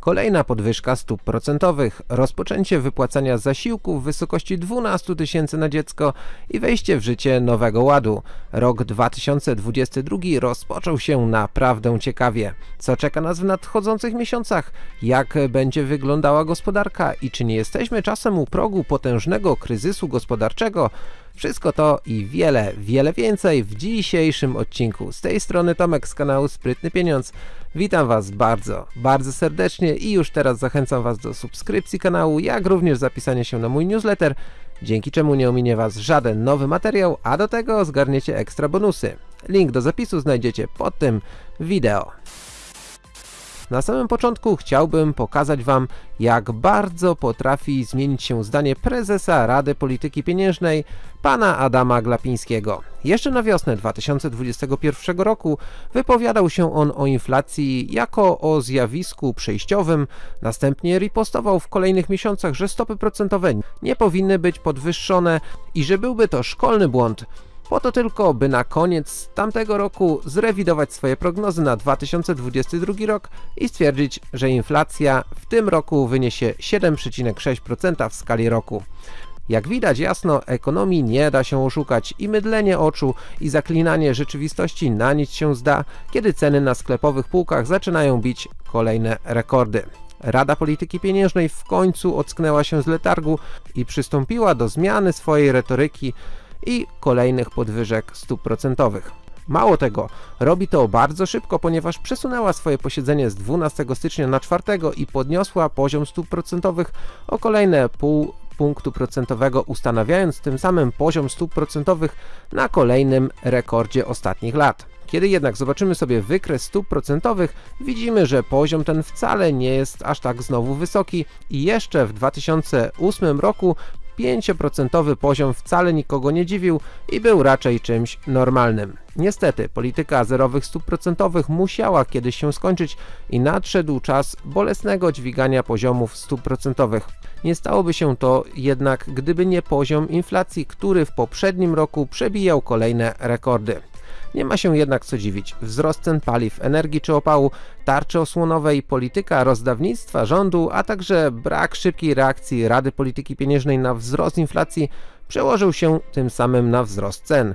kolejna podwyżka stóp procentowych, rozpoczęcie wypłacania zasiłków w wysokości 12 tysięcy na dziecko i wejście w życie nowego ładu. Rok 2022 rozpoczął się naprawdę ciekawie. Co czeka nas w nadchodzących miesiącach? Jak będzie wyglądała gospodarka i czy nie jesteśmy czasem u progu potężnego kryzysu gospodarczego? Wszystko to i wiele, wiele więcej w dzisiejszym odcinku. Z tej strony Tomek z kanału Sprytny Pieniądz. Witam Was bardzo, bardzo serdecznie i już teraz zachęcam Was do subskrypcji kanału, jak również zapisania się na mój newsletter, dzięki czemu nie ominie Was żaden nowy materiał, a do tego zgarniecie ekstra bonusy. Link do zapisu znajdziecie pod tym wideo. Na samym początku chciałbym pokazać Wam, jak bardzo potrafi zmienić się zdanie prezesa Rady Polityki Pieniężnej, pana Adama Glapińskiego. Jeszcze na wiosnę 2021 roku wypowiadał się on o inflacji jako o zjawisku przejściowym, następnie ripostował w kolejnych miesiącach, że stopy procentowe nie powinny być podwyższone i że byłby to szkolny błąd, po to tylko, by na koniec tamtego roku zrewidować swoje prognozy na 2022 rok i stwierdzić, że inflacja w tym roku wyniesie 7,6% w skali roku. Jak widać jasno, ekonomii nie da się oszukać i mydlenie oczu i zaklinanie rzeczywistości na nic się zda, kiedy ceny na sklepowych półkach zaczynają bić kolejne rekordy. Rada Polityki Pieniężnej w końcu ocknęła się z letargu i przystąpiła do zmiany swojej retoryki i kolejnych podwyżek stóp procentowych. Mało tego, robi to bardzo szybko, ponieważ przesunęła swoje posiedzenie z 12 stycznia na 4 i podniosła poziom stóp procentowych o kolejne pół punktu procentowego, ustanawiając tym samym poziom stóp procentowych na kolejnym rekordzie ostatnich lat. Kiedy jednak zobaczymy sobie wykres stóp procentowych, widzimy, że poziom ten wcale nie jest aż tak znowu wysoki i jeszcze w 2008 roku 5% poziom wcale nikogo nie dziwił i był raczej czymś normalnym. Niestety, polityka zerowych stóp procentowych musiała kiedyś się skończyć i nadszedł czas bolesnego dźwigania poziomów stóp procentowych. Nie stałoby się to jednak, gdyby nie poziom inflacji, który w poprzednim roku przebijał kolejne rekordy. Nie ma się jednak co dziwić. Wzrost cen paliw, energii czy opału, tarczy osłonowej, polityka rozdawnictwa rządu, a także brak szybkiej reakcji Rady Polityki Pieniężnej na wzrost inflacji przełożył się tym samym na wzrost cen.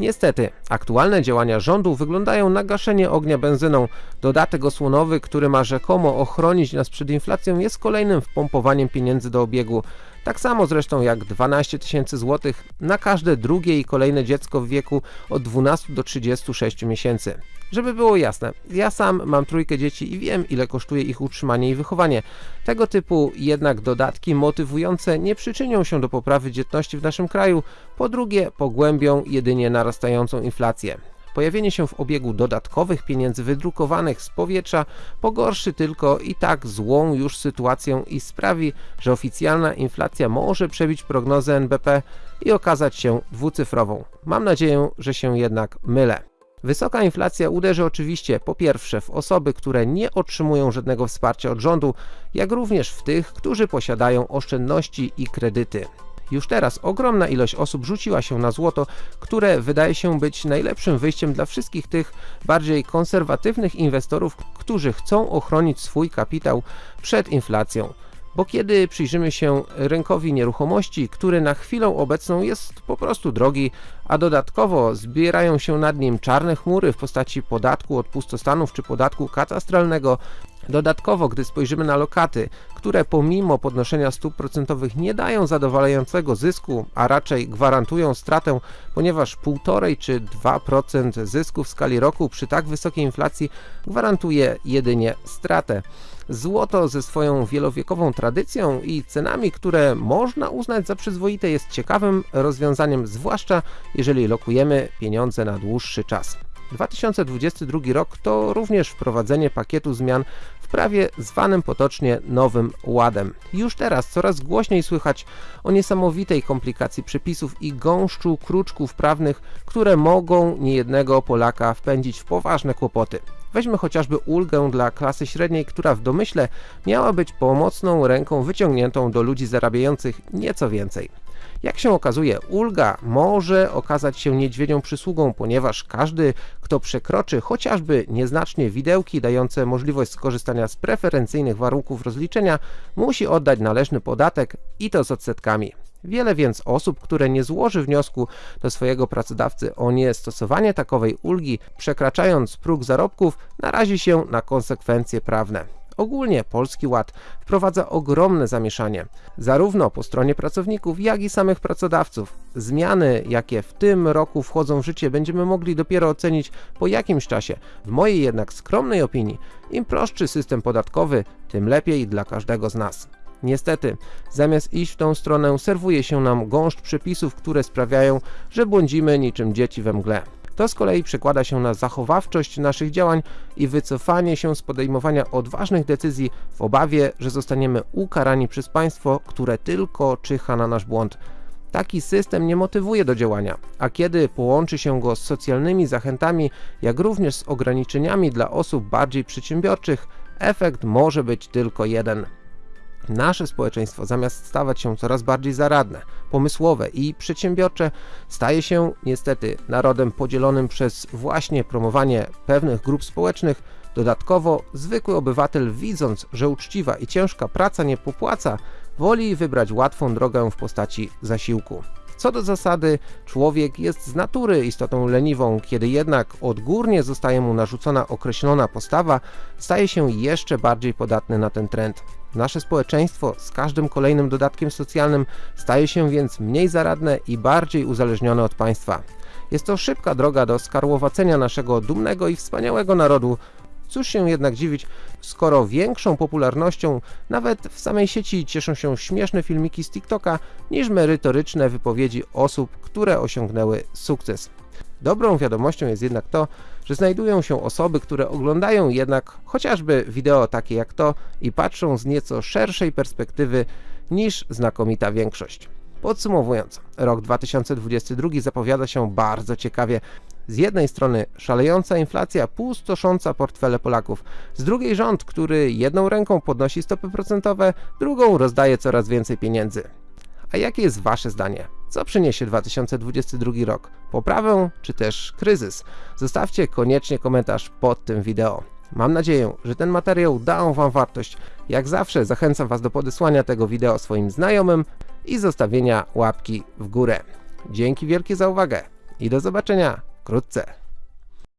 Niestety, aktualne działania rządu wyglądają na gaszenie ognia benzyną. Dodatek osłonowy, który ma rzekomo ochronić nas przed inflacją jest kolejnym wpompowaniem pieniędzy do obiegu. Tak samo zresztą jak 12 tysięcy złotych na każde drugie i kolejne dziecko w wieku od 12 do 36 miesięcy. Żeby było jasne, ja sam mam trójkę dzieci i wiem ile kosztuje ich utrzymanie i wychowanie. Tego typu jednak dodatki motywujące nie przyczynią się do poprawy dzietności w naszym kraju, po drugie pogłębią jedynie narastającą inflację. Pojawienie się w obiegu dodatkowych pieniędzy wydrukowanych z powietrza pogorszy tylko i tak złą już sytuację i sprawi, że oficjalna inflacja może przebić prognozę NBP i okazać się dwucyfrową. Mam nadzieję, że się jednak mylę. Wysoka inflacja uderzy oczywiście po pierwsze w osoby, które nie otrzymują żadnego wsparcia od rządu, jak również w tych, którzy posiadają oszczędności i kredyty. Już teraz ogromna ilość osób rzuciła się na złoto, które wydaje się być najlepszym wyjściem dla wszystkich tych bardziej konserwatywnych inwestorów, którzy chcą ochronić swój kapitał przed inflacją bo kiedy przyjrzymy się rynkowi nieruchomości, który na chwilę obecną jest po prostu drogi, a dodatkowo zbierają się nad nim czarne chmury w postaci podatku od pustostanów czy podatku katastralnego, Dodatkowo, gdy spojrzymy na lokaty, które pomimo podnoszenia stóp procentowych nie dają zadowalającego zysku, a raczej gwarantują stratę, ponieważ 1,5 czy 2% zysku w skali roku przy tak wysokiej inflacji gwarantuje jedynie stratę. Złoto ze swoją wielowiekową tradycją i cenami, które można uznać za przyzwoite jest ciekawym rozwiązaniem, zwłaszcza jeżeli lokujemy pieniądze na dłuższy czas. 2022 rok to również wprowadzenie pakietu zmian prawie zwanym potocznie Nowym Ładem. Już teraz coraz głośniej słychać o niesamowitej komplikacji przepisów i gąszczu kruczków prawnych, które mogą niejednego Polaka wpędzić w poważne kłopoty. Weźmy chociażby ulgę dla klasy średniej, która w domyśle miała być pomocną ręką wyciągniętą do ludzi zarabiających nieco więcej. Jak się okazuje, ulga może okazać się niedźwiedzią przysługą, ponieważ każdy, kto przekroczy chociażby nieznacznie widełki dające możliwość skorzystania z preferencyjnych warunków rozliczenia, musi oddać należny podatek i to z odsetkami. Wiele więc osób, które nie złoży wniosku do swojego pracodawcy o niestosowanie takowej ulgi, przekraczając próg zarobków, narazi się na konsekwencje prawne. Ogólnie Polski Ład wprowadza ogromne zamieszanie, zarówno po stronie pracowników, jak i samych pracodawców. Zmiany, jakie w tym roku wchodzą w życie, będziemy mogli dopiero ocenić po jakimś czasie. W mojej jednak skromnej opinii, im prostszy system podatkowy, tym lepiej dla każdego z nas. Niestety, zamiast iść w tą stronę, serwuje się nam gąszcz przepisów, które sprawiają, że błądzimy niczym dzieci we mgle. To z kolei przekłada się na zachowawczość naszych działań i wycofanie się z podejmowania odważnych decyzji w obawie, że zostaniemy ukarani przez państwo, które tylko czyha na nasz błąd. Taki system nie motywuje do działania, a kiedy połączy się go z socjalnymi zachętami, jak również z ograniczeniami dla osób bardziej przedsiębiorczych, efekt może być tylko jeden – Nasze społeczeństwo zamiast stawać się coraz bardziej zaradne, pomysłowe i przedsiębiorcze, staje się niestety narodem podzielonym przez właśnie promowanie pewnych grup społecznych. Dodatkowo zwykły obywatel widząc, że uczciwa i ciężka praca nie popłaca, woli wybrać łatwą drogę w postaci zasiłku. Co do zasady, człowiek jest z natury istotą leniwą, kiedy jednak odgórnie zostaje mu narzucona określona postawa, staje się jeszcze bardziej podatny na ten trend. Nasze społeczeństwo z każdym kolejnym dodatkiem socjalnym staje się więc mniej zaradne i bardziej uzależnione od państwa. Jest to szybka droga do skarłowacenia naszego dumnego i wspaniałego narodu, Cóż się jednak dziwić, skoro większą popularnością nawet w samej sieci cieszą się śmieszne filmiki z TikToka niż merytoryczne wypowiedzi osób, które osiągnęły sukces. Dobrą wiadomością jest jednak to, że znajdują się osoby, które oglądają jednak chociażby wideo takie jak to i patrzą z nieco szerszej perspektywy niż znakomita większość. Podsumowując, rok 2022 zapowiada się bardzo ciekawie. Z jednej strony szalejąca inflacja pustosząca portfele Polaków, z drugiej rząd, który jedną ręką podnosi stopy procentowe, drugą rozdaje coraz więcej pieniędzy. A jakie jest Wasze zdanie? Co przyniesie 2022 rok? Poprawę czy też kryzys? Zostawcie koniecznie komentarz pod tym wideo. Mam nadzieję, że ten materiał dał Wam wartość. Jak zawsze zachęcam Was do podesłania tego wideo swoim znajomym i zostawienia łapki w górę. Dzięki wielkie za uwagę i do zobaczenia クロッツ